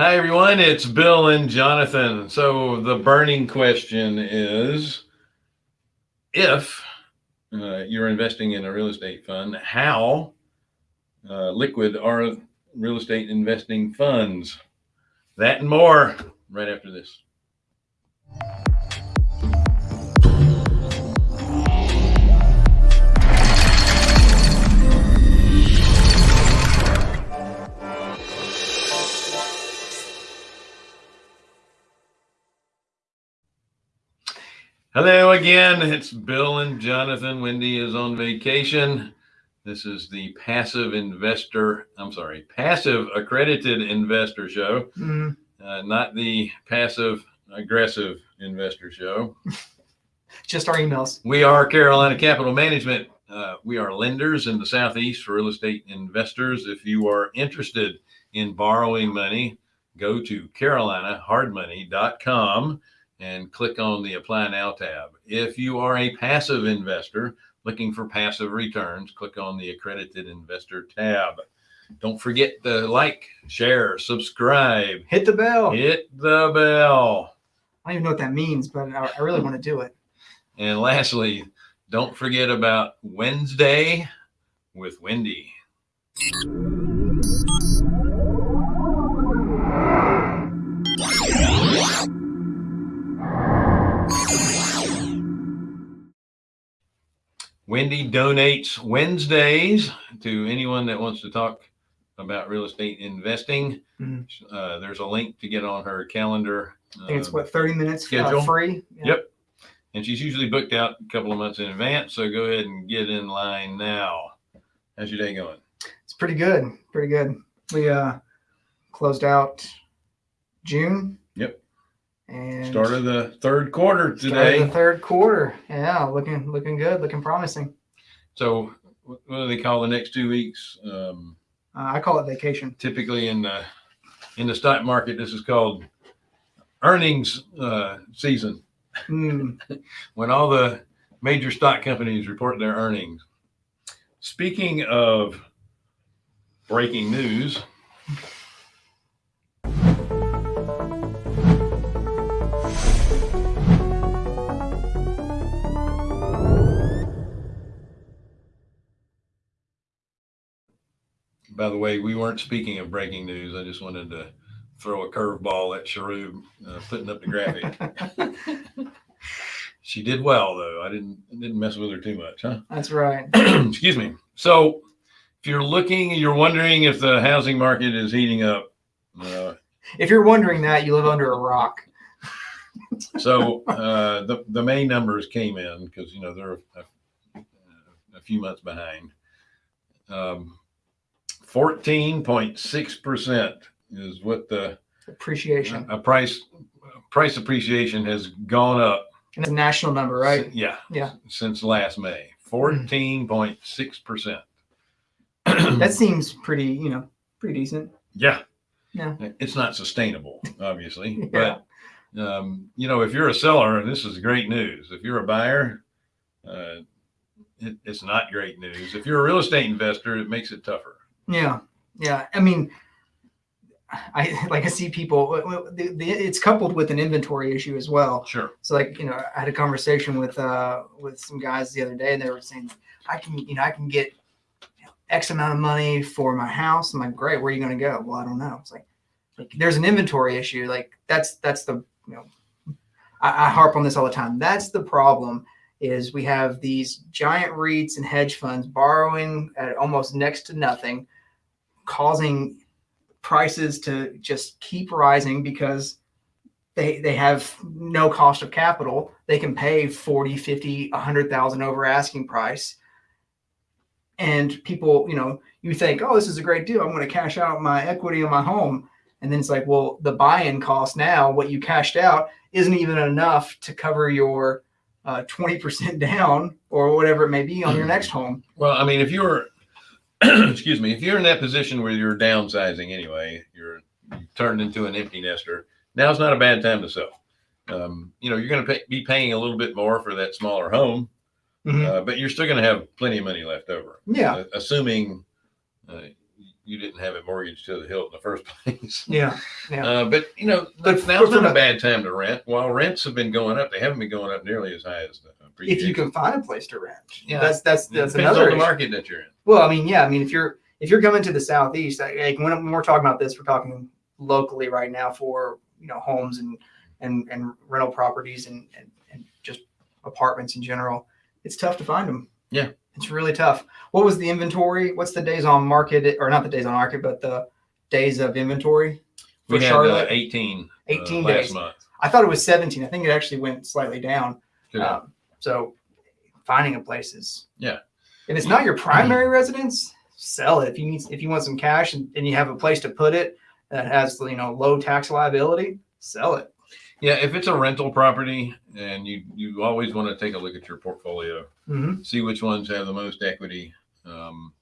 Hi, everyone. It's Bill and Jonathan. So, the burning question is if uh, you're investing in a real estate fund, how uh, liquid are real estate investing funds? That and more right after this. Hello again. It's Bill and Jonathan. Wendy is on vacation. This is the passive investor, I'm sorry, passive accredited investor show, Mm, uh, not the passive aggressive investor show. just our emails. We are Carolina Capital Management. Uh, we are lenders in the Southeast for real estate investors. If you are interested in borrowing money, go to carolinahardmoney.com and click on the Apply Now tab. If you are a passive investor looking for passive returns, click on the Accredited Investor tab. Don't forget to like, share, subscribe, Hit the bell. hit the bell. I don't even know what that means, but I, I really want to do it. And lastly, don't forget about Wednesday with Wendy. Wendy donates Wednesdays to anyone that wants to talk about real estate investing. Mhm. Uh, there's a link to get on her calendar. I think it's Uh, what 30 minutes uh, schedule? free. Yeah. Yep. And she's usually booked out a couple of months in advance. So go ahead and get in line now. How's your day going? It's pretty good. Pretty good. We uh closed out June. Yep. And Start of the third quarter today. the third quarter. Yeah, looking looking good, looking promising. So what do they call the next two weeks? Um, Uh, I call it vacation. typically in the in the stock market, this is called earnings uh, season. Mm, when all the major stock companies report their earnings. Speaking of breaking news, by the way, we weren't speaking of breaking news. I just wanted to throw a curveball at Sharub, uh, putting up the graphic. She did well though. I didn't didn't mess with her too much, huh? That's right. Excuse me. So, if you're looking, you're wondering if the housing market is heating up. Uh, If you're wondering that, you live under a rock. so uh, the the May numbers came in because you know they're a, a few months behind. Um, Fourteen point six percent is what the Appreciation. a price price appreciation has gone up. And it's a national number, right? yeah. Yeah. Since last May, fourteen point six percent. That seems pretty, you know, pretty decent. Yeah. Yeah. It's not sustainable, obviously, Yeah. but um, you know, if you're a seller, and this is great news. If you're a buyer, uh, it, it's not great news. If you're a real estate investor, it makes it tougher. Yeah, yeah. I mean, I like I see people. The, the, it's coupled with an inventory issue as well. Sure. So like you know, I had a conversation with uh with some guys the other day, and they were saying, I can you know I can get X amount of money for my house. I'm like, great. Where are you going to go? Well, I don't know. It's like, like there's an inventory issue. Like that's that's the you know, I, I harp on this all the time. That's the problem. Is we have these giant REITs and hedge funds borrowing at almost next to nothing, causing prices to just keep rising because they they have no cost of capital. They can pay 40 50 100000 over asking price. And people you know you think oh this is a great deal. I'm going to cash out my equity in my home. And then it's like well the buy-in cost now what you cashed out isn't even enough to cover your uh, 20% down or whatever it may be on your next home. Well, I mean, if you're, excuse me, if you're in that position where you're downsizing anyway, you're you've turned into an empty nester. Now's not a bad time to sell. Um, you know, you're going to pay, be paying a little bit more for that smaller home, Mhm. uh, but you're still going to have plenty of money left over. yeah uh, assuming uh, you didn't have it mortgaged to the hilt in the first place. Yeah. Yeah. Uh, but you know, But now's not a- a bad time to rent. While rents have been going up, they haven't been going up nearly as high as the If you can find a place to rent. Yeah. That's that's that's another market that you're in. Well, I mean, yeah, I mean, if you're if you're coming to the southeast, like like, when, when we're talking about this, we're talking locally right now for you know homes and and and rental properties and and, and just apartments in general. It's tough to find them. Yeah. It's really tough. What was the inventory? What's the days on market, or not the days on market, but the days of inventory for We had uh, Charlotte? 18, 18 uh, days. month. I thought it was 17. I think it actually went slightly down. Good. Um, so finding a place is Yeah. If it's not your primary residence, sell it. If you need if you want some cash and, and you have a place to put it that has you know low tax liability, sell it. Yeah, if it's a rental property and you you always want to take a look at your portfolio, Mm-hmm. see which ones have the most equity. Um,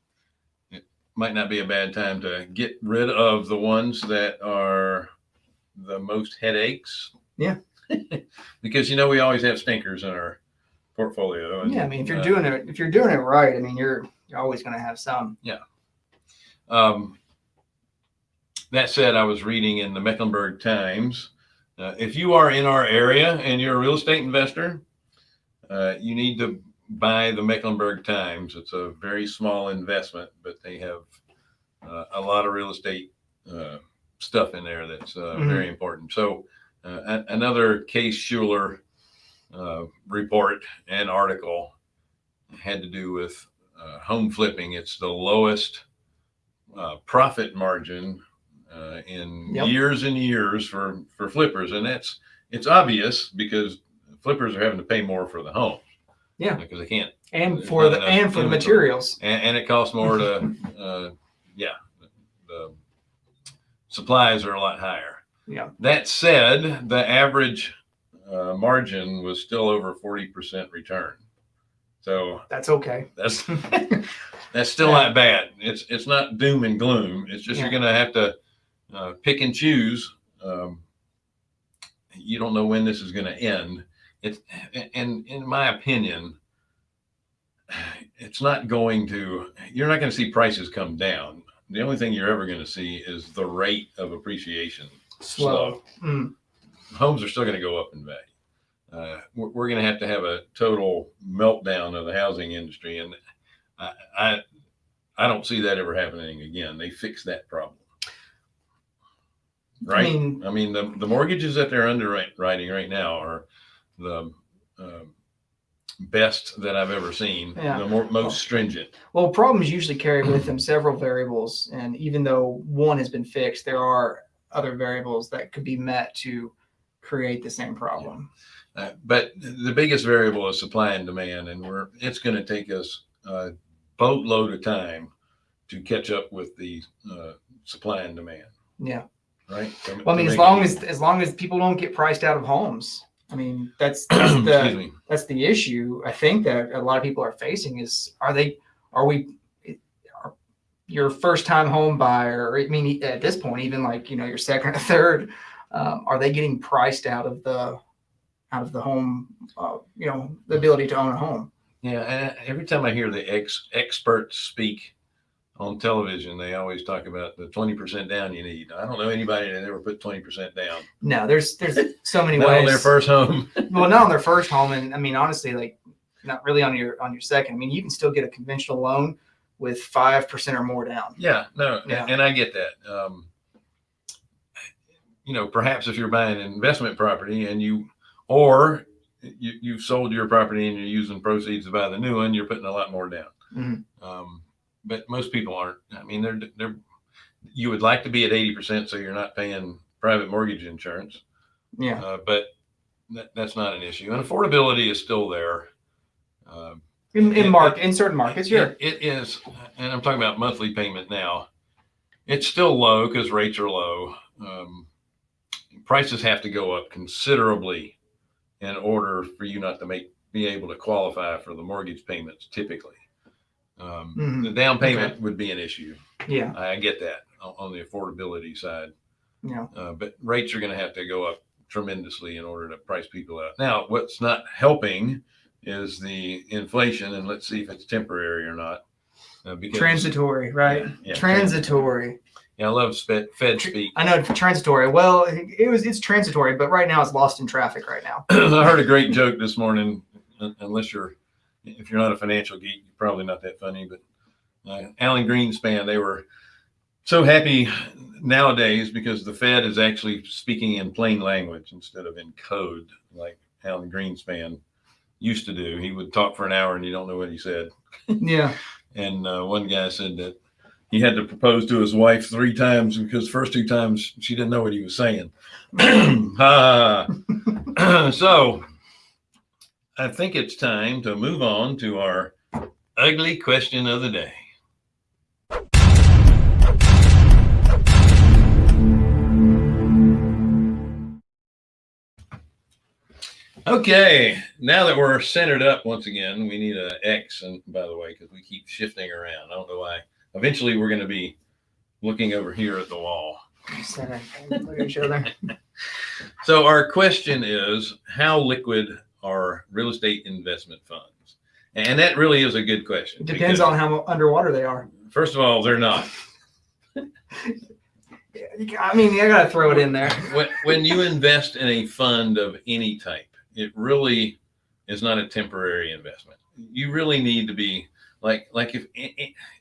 it might not be a bad time to get rid of the ones that are the most headaches. Yeah. because you know we always have stinkers in our portfolio. and, Yeah, I mean if you're uh, doing it if you're doing it right, I mean you're you're always going to have some. Yeah. Um, that said, I was reading in the Mecklenburg Times. Uh, if you are in our area and you're a real estate investor, uh, you need to buy the Mecklenburg Times. It's a very small investment, but they have uh, a lot of real estate uh, stuff in there that's uh, Mhm. very important. So, uh, another Case-Shiller uh, report and article had to do with uh, home flipping. It's the lowest uh, profit margin uh, in Yep. years and years for for flippers, and that's it's obvious because flippers are having to pay more for the home. Yeah. because they can't, And for the and for the materials. and, and it costs more to, uh, yeah, the supplies are a lot higher. Yeah. That said, the average uh, margin was still over forty percent return. So That's okay. that's that's still not bad. It's it's not doom and gloom. It's just you're going to have to uh, pick and choose. Um, you don't know when this is going to end. It's and in my opinion, it's not going to. You're not going to see prices come down. The only thing you're ever going to see is the rate of appreciation Slow. Mm. homes are still going to go up in value. Uh, we're we're going to have to have a total meltdown of the housing industry, and I, I I don't see that ever happening again. They fixed that problem, right? I mean, I mean, the, the mortgages that they're underwriting right now are the um best that I've ever seen. Yeah. The more, most stringent. well, problems usually carry with them several variables, and even though one has been fixed, there are other variables that could be met to create the same problem. Uh, but the biggest variable is supply and demand, and we're it's going to take us a boatload of time to catch up with the uh, supply and demand, Yeah. Right? To- Well, I mean, as long as as long as people don't get priced out of homes, I mean, that's that's the that's the issue. I think that a lot of people are facing is are they are we are your first time home buyer? I mean, at this point, even like you know your second or third, um, are they getting priced out of the out of the home? Uh, you know, the ability to own a home. yeah. And every time I hear the ex experts speak on television, they always talk about the twenty percent down you need. I don't know anybody that ever put twenty percent down. No, there's there's so many Not ways. on their first home. well, not on their first home, and I mean, honestly, like not really on your on your second. I mean, you can still get a conventional loan with five percent or more down. Yeah, no, Yeah. and I get that. Um, you know, perhaps if you're buying an investment property and you, or you, you've sold your property and you're using proceeds to buy the new one, you're putting a lot more down. Mhm. Um, but most people aren't. I mean, they're they're. You would like to be at eighty percent, so you're not paying private mortgage insurance. Yeah, Uh, but that, that's not an issue, and affordability is still there. Um, in, in mark in certain markets, sure. it- it is, and I'm talking about monthly payment now. It's still low because rates are low. Um, prices have to go up considerably in order for you not to make be able to qualify for the mortgage payments. Typically, um, Mhm. the down payment would be an issue. Yeah, I get that on, the affordability side, yeah, uh, but rates are going to have to go up tremendously in order to price people out. Now, what's not helping is the inflation, and let's see if it's temporary or not. uh, because Transitory, right? Yeah, yeah, transitory. Yeah, I love Fed, Fed speak. I know transitory. Well, it, it was it's transitory, but right now it's lost in traffic right now. I heard a great joke this morning. Unless you're, if you're not a financial geek, you're probably not that funny. But uh, Alan Greenspan, they were so happy nowadays because the Fed is actually speaking in plain language instead of in code, like Alan Greenspan used to do. He would talk for an hour and you don't know what he said. Yeah. And uh, one guy said that he had to propose to his wife three times because first two times she didn't know what he was saying. Ah. so I think it's time to move on to our ugly question of the day. Okay, now that we're centered up once again, we need a X, and by the way, because we keep shifting around. I don't know why. Eventually, we're going to be looking over here at the wall. Sit and Look at each other. So our question is, how liquid are real estate investment funds? And that really is a good question. It depends on how underwater they are. First of all, they're not. I mean, I gotta throw it in there. When, when you invest in a fund of any type, it really is not a temporary investment. You really need to be like like if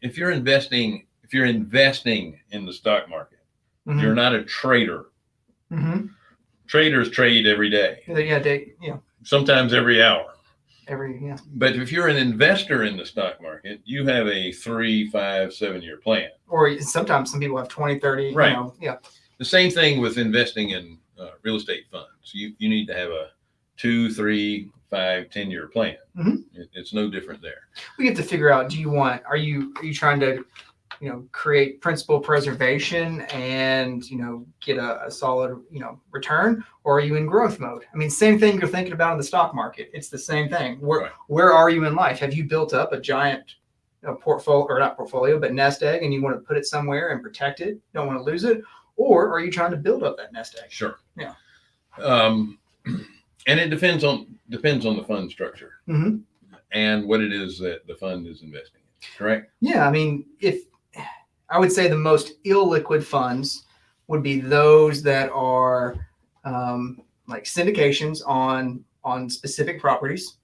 if you're investing if you're investing in the stock market, Mhm. you're not a trader. Mhm. Traders trade every day, Yeah, they, yeah, sometimes every hour. every yeah. But if you're an investor in the stock market, you have a three, five, seven year plan. Or sometimes some people have 20, 30, Right. you know, yeah. The same thing with investing in uh, real estate funds. You, you need to have a two, three, five, 10 year plan. Mhm. It, it's no different there. We have to figure out, do you want, are you, are you trying to, you know, create principal preservation and, you know, get a, a solid, you know, return? Or are you in growth mode? I mean, same thing you're thinking about in the stock market. It's the same thing. Where, Right. where are you in life? Have you built up a giant you know, portfolio or not portfolio, but nest egg and you want to put it somewhere and protect it? Don't want to lose it? Or are you trying to build up that nest egg? Sure. Yeah. Um, and it depends on depends on the fund structure Mhm. and what it is that the fund is investing in. Correct. Yeah, I mean, if I would say the most illiquid funds would be those that are um, like syndications on on specific properties,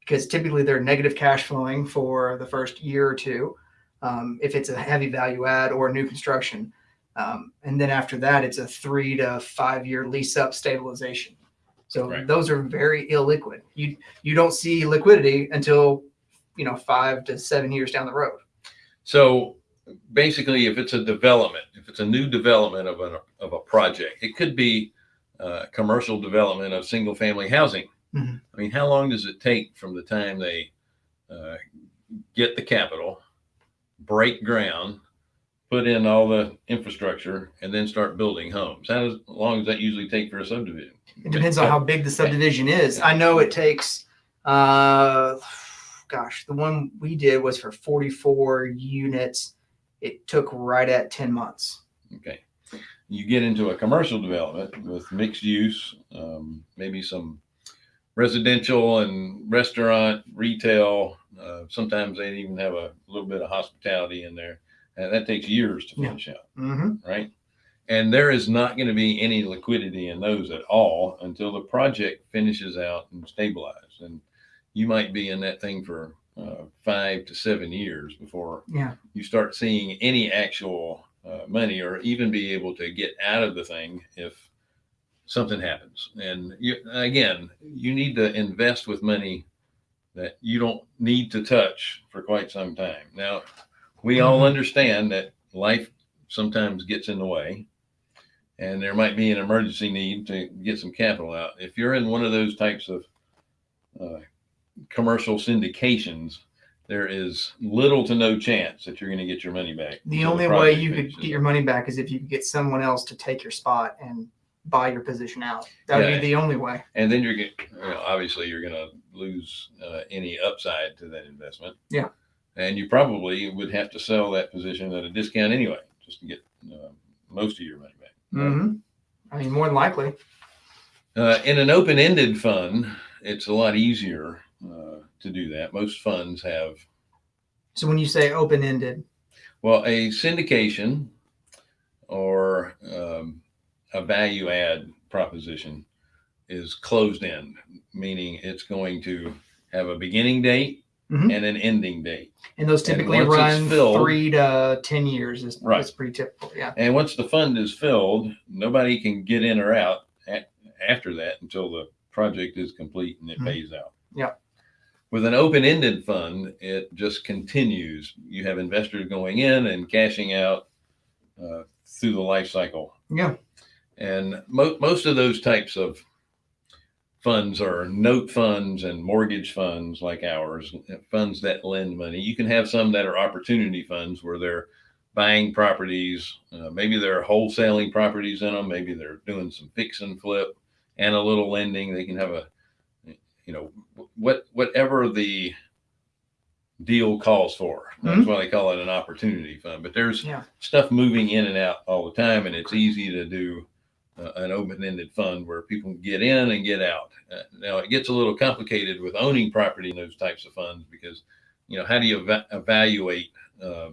because typically they're negative cash flowing for the first year or two. Um, if it's a heavy value add or new construction, um, and then after that, it's a three to five year lease up stabilization. So Right. those are very illiquid. You you don't see liquidity until you know five to seven years down the road. So basically, if it's a development, if it's a new development of a of a project, it could be uh, commercial development of single family housing. Mhm. I mean, how long does it take from the time they uh, get the capital, break ground, put in all the infrastructure, and then start building homes? How does- long does that usually take for a subdivision? It depends on how big the subdivision is. I know it takes, uh, gosh, the one we did was for 44 units. It took right at 10 months. Okay. You get into a commercial development with mixed use, um, maybe some residential and restaurant, retail. Uh, sometimes they even have a little bit of hospitality in there. And that takes years to Yeah. finish out, Mm-hmm. right? And there is not going to be any liquidity in those at all until the project finishes out and stabilized. And you might be in that thing for five to seven years before Yeah. you start seeing any actual uh, money or even be able to get out of the thing if something happens. And you, again, you need to invest with money that you don't need to touch for quite some time. Now, we all Mhm. understand that life sometimes gets in the way and there might be an emergency need to get some capital out. If you're in one of those types of uh, commercial syndications, there is little to no chance that you're going to get your money back. The only way project you could get your money back is if you could get someone else to take your spot and buy your position out. That would Yeah. be the only way. and then you're going well, obviously you're going to lose uh, any upside to that investment. Yeah. And you probably would have to sell that position at a discount anyway, just to get uh, most of your money back. hmm I mean, more than likely. Uh, in an open-ended fund, it's a lot easier uh, to do that. Most funds have So when you say open ended, Well, a syndication or um, a value add proposition is closed end, meaning it's going to have a beginning date Mhm. and an ending date. and those typically it's run filled- three to ten years is Right. that's pretty typical. Yeah. And once the fund is filled, nobody can get in or out a after that until the project is complete and it Mhm. pays out. Yeah. With an open-ended fund, it just continues. You have investors going in and cashing out uh, through the life cycle. Yeah. And mo- most of those types of funds are note funds and mortgage funds like ours, funds that lend money. You can have some that are opportunity funds where they're buying properties. Uh, maybe they're wholesaling properties in them. Maybe they're doing some fix and flip and a little lending. They can have a, you know, what whatever the deal calls for. That's why they call it an opportunity fund. But there's Yeah. stuff moving in and out all the time, and it's easy to do uh, an open-ended fund where people get in and get out. Uh, now it gets a little complicated with owning property in those types of funds because, you know, how do you eva- evaluate uh,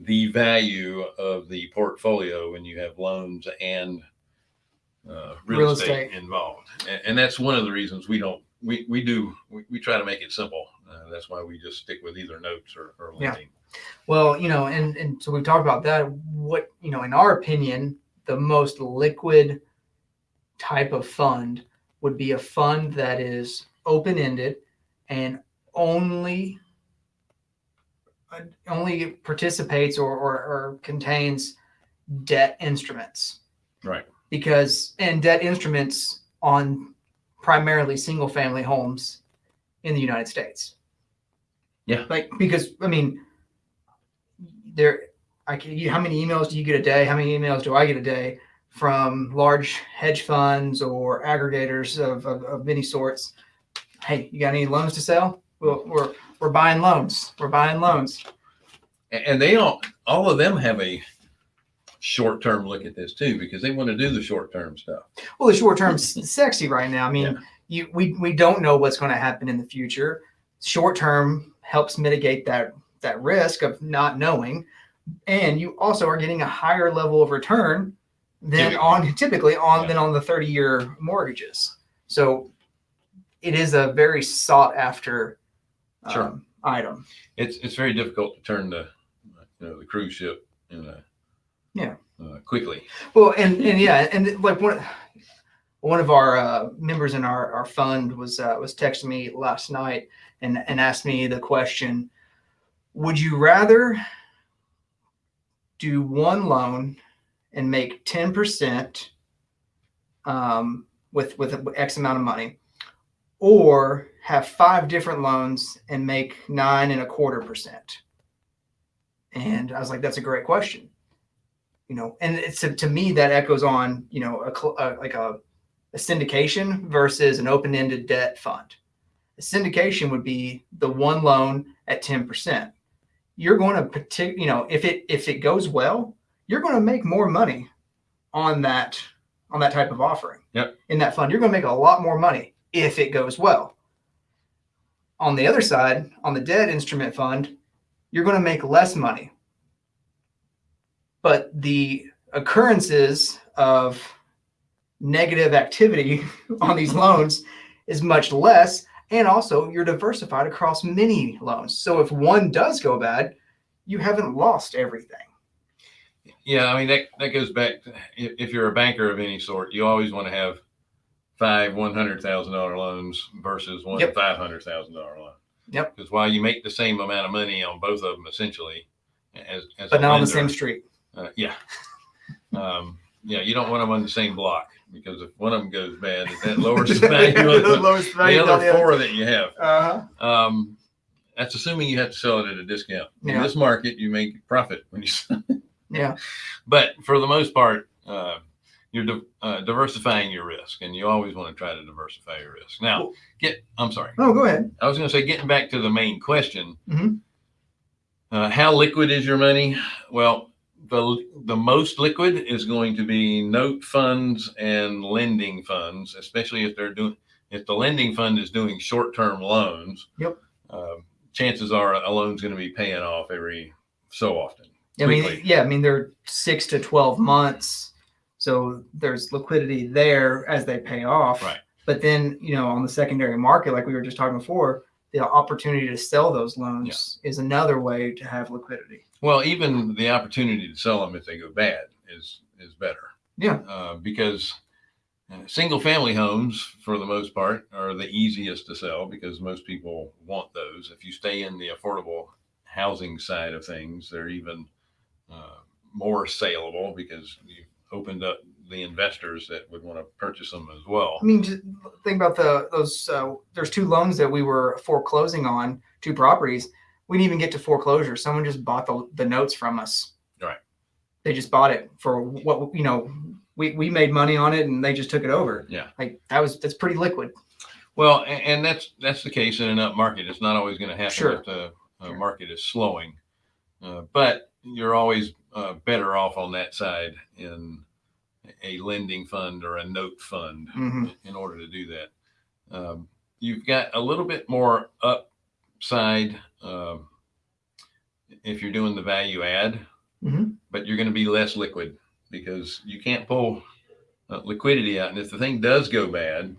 the value of the portfolio when you have loans and uh, real, Real estate, estate. involved? And, and that's one of the reasons we don't. We, we do we, we try to make it simple. Uh, that's why we just stick with either notes or, or Yeah. lending. Well, you know, and and so we've talked about that. What you know, in our opinion, the most liquid type of fund would be a fund that is open ended and only uh, only participates or, or, or contains debt instruments Right. because and debt instruments on primarily single family homes in the United States. Yeah. Like because I mean there I can you, how many emails do you get a day? How many emails do I get a day from large hedge funds or aggregators of, of, of many sorts? Hey, you got any loans to sell? Well, we're we're buying loans. We're buying loans. And they all, all of them have a short term look at this too, because they want to do the short term stuff. Well, the short term's sexy right now. I mean, Yeah. you we we don't know what's going to happen in the future. Short term helps mitigate that that risk of not knowing, and you also are getting a higher level of return than Typically. on typically on Yeah. than on the thirty year mortgages. So it is a very sought after Sure. um, item. It's, it's very difficult to turn the, you know, the cruise ship in a, Yeah. uh, quickly. Well, and and yeah, and like one one of our uh, members in our, our fund was uh, was texting me last night and and asked me the question: Would you rather do one loan and make ten percent um, with with X amount of money, or have five different loans and make nine and a quarter percent? And I was like, that's a great question you know and it's to me that echoes on you know a, uh like a, a syndication versus an open-ended debt fund. A syndication would be the one loan at 10% you're going to partic- you know if it if it goes well you're going to make more money on that on that type of offering. Yep. in that fund you're going to make a lot more money if it goes well. On the other side on the debt instrument fund you're going to make less money but the occurrences of negative activity on these loans is much less and also you're diversified across many loans so if one does go bad you haven't lost everything Yeah. I mean, that, that goes back to if, you're a banker of any sort, you always want to have five $100,000 loans versus one Yep. $500,000 loan. Yep. Because while you make the same amount of money on both of them, essentially, as, as but not on the same street Uh, yeah. Um, yeah, you don't want them on the same block because if one of them goes bad, that lowers the value of the, lowest the value on other four that you have. uh-huh. Um, that's assuming you have to sell it at a discount. In Yeah. this market, you make profit when you sell. yeah But for the most part, uh, you're di- uh, diversifying your risk, and you always want to try to diversify your risk. Now, Well- get. I'm sorry. oh go ahead I was going to say, getting back to the main question, Mhm. uh, how liquid is your money? Well, the the most liquid is going to be note funds and lending funds, especially if they're doing if the lending fund is doing short term loans. Yep. Uh, chances are a loan's going to be paying off every so often. I mean, yeah, I mean they're six to twelve months, so there's liquidity there as they pay off. Right. But then you know on the secondary market, like we were just talking before, the opportunity to sell those loans is another way to have liquidity. Well, even the opportunity to sell them if they go bad is is better. Yeah. Uh, because single family homes, for the most part, are the easiest to sell because most people want those. If you stay in the affordable housing side of things, they're even uh, more saleable because you've opened up the investors that would want to purchase them as well. I mean, think about the those. Uh, there's two loans that we were foreclosing on, two properties. We didn't even get to foreclosure. Someone just bought the, the notes from us. Right. They just bought it for what you know. We, we made money on it and they just took it over. Yeah. Like that was that's pretty liquid. Well, and, and that's that's the case in an up market. It's not always going to happen Sure. if the uh, Sure. market is slowing, uh, but you're always uh, better off on that side in a lending fund or a note fund hmm in order to do that. Um, you've got a little bit more upside um, if you're doing the value add, Mhm. but you're going to be less liquid because you can't pull uh, liquidity out. And if the thing does go bad,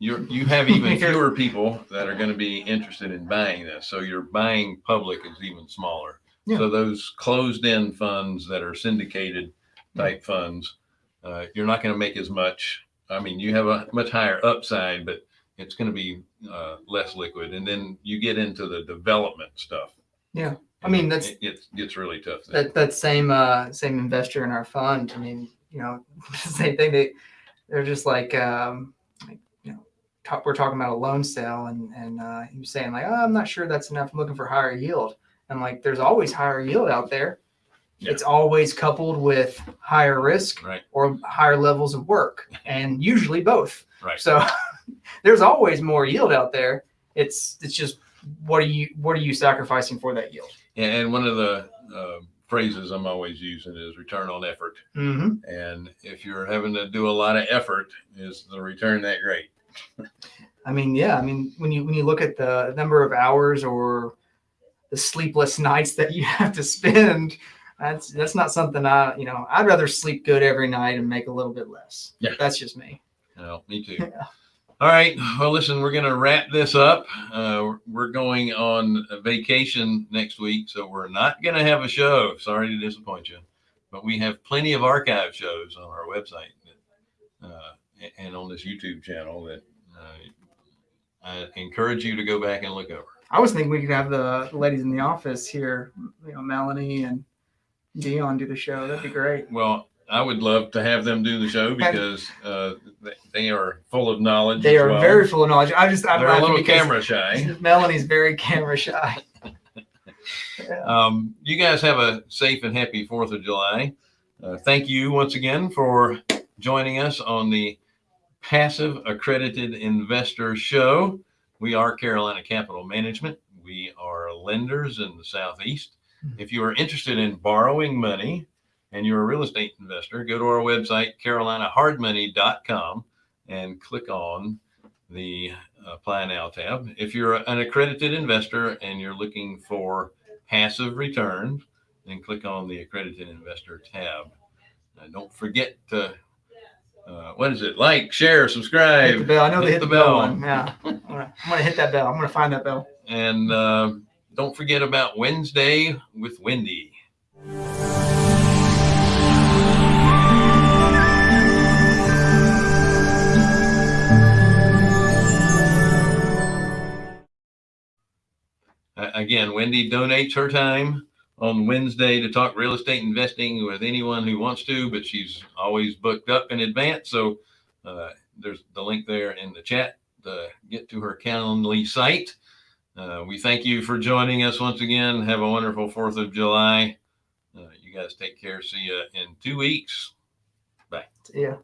you're, you have even fewer people that are going to be interested in buying this. So your buying public is even smaller. Yeah. So those closed in funds that are syndicated type funds, uh, you're not going to make as much. I mean, you have a much higher upside, but it's going to be uh, less liquid. And then you get into the development stuff. Yeah. I mean, that's- it gets, gets really tough. then. that that same uh same investor in our fund i mean you know same thing they they're just like um like you know talk, we're talking about a loan sale and and uh he was saying like oh, i'm not sure that's enough i'm looking for higher yield i'm like there's always higher yield out there Yeah. it's always coupled with higher risk Right. or higher levels of work and usually both Right. so there's always more yield out there it's it's just what are you what are you sacrificing for that yield And and one of the uh, phrases I'm always using is return on effort. mm-hmm. And if you're having to do a lot of effort, is the return that great? I mean, yeah. I mean, when you when you look at the number of hours or the sleepless nights that you have to spend, that's that's not something I you know I'd rather sleep good every night and make a little bit less. Yeah. that's just me. No, me too. Yeah. All right. Well, listen, we're going to wrap this up. Uh, we're going on vacation next week, so we're not going to have a show. Sorry to disappoint you, but we have plenty of archive shows on our website that, uh, and on this YouTube channel that uh, I encourage you to go back and look over. I was thinking we could have the ladies in the office here, you know, Melanie and Dion do the show. That'd be great. Well, I would love to have them do the show because uh, they, are full of knowledge. They are well. very full of knowledge. I just I'm They're a little camera shy. Melanie's very camera shy. Yeah. Um, you guys have a safe and happy 4th of July. Uh, thank you once again for joining us on the Passive Accredited Investor Show. We are Carolina Capital Management. We are lenders in the Southeast. If you are interested in borrowing money and you're a real estate investor, go to our website, carolinahardmoney.com, and click on the Apply Now tab. If you're an accredited investor and you're looking for passive returns, then click on the accredited investor tab. Uh, don't forget to, uh, what is it? Like, share, subscribe. Hit the bell. I know they hit hit the the bell. bell. one. Yeah, I'm gonna, I'm gonna hit that bell. I'm gonna find that bell. and uh, don't forget about Wednesday with Wendy. Again, Wendy donates her time on Wednesday to talk real estate investing with anyone who wants to, but she's always booked up in advance. So uh, there's the link there in the chat to get to her Calendly site. Uh, we thank you for joining us once again. Have a wonderful 4th of July. Uh, you guys take care. See you in two weeks. Bye. Yeah.